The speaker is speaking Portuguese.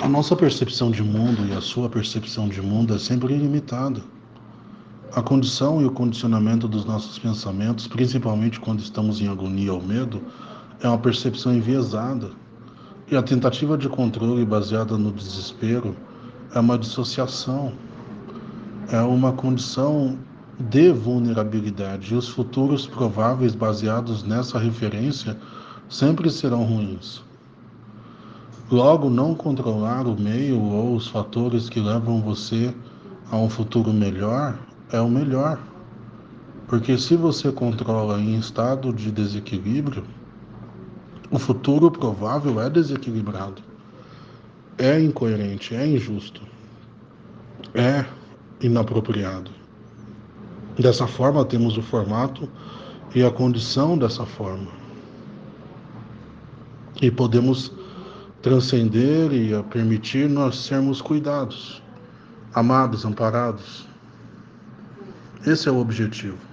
A nossa percepção de mundo e a sua percepção de mundo é sempre ilimitada. A condição e o condicionamento dos nossos pensamentos, principalmente quando estamos em agonia ou medo, é uma percepção enviesada. E a tentativa de controle baseada no desespero é uma dissociação, é uma condição de vulnerabilidade. E os futuros prováveis baseados nessa referência sempre serão ruins. Logo, não controlar o meio ou os fatores que levam você a um futuro melhor é o melhor. Porque se você controla em estado de desequilíbrio, o futuro provável é desequilibrado, é incoerente, é injusto, é inapropriado. Dessa forma, temos o formato e a condição dessa forma. E podemos transcender e a permitir nós sermos cuidados, amados, amparados. Esse é o objetivo.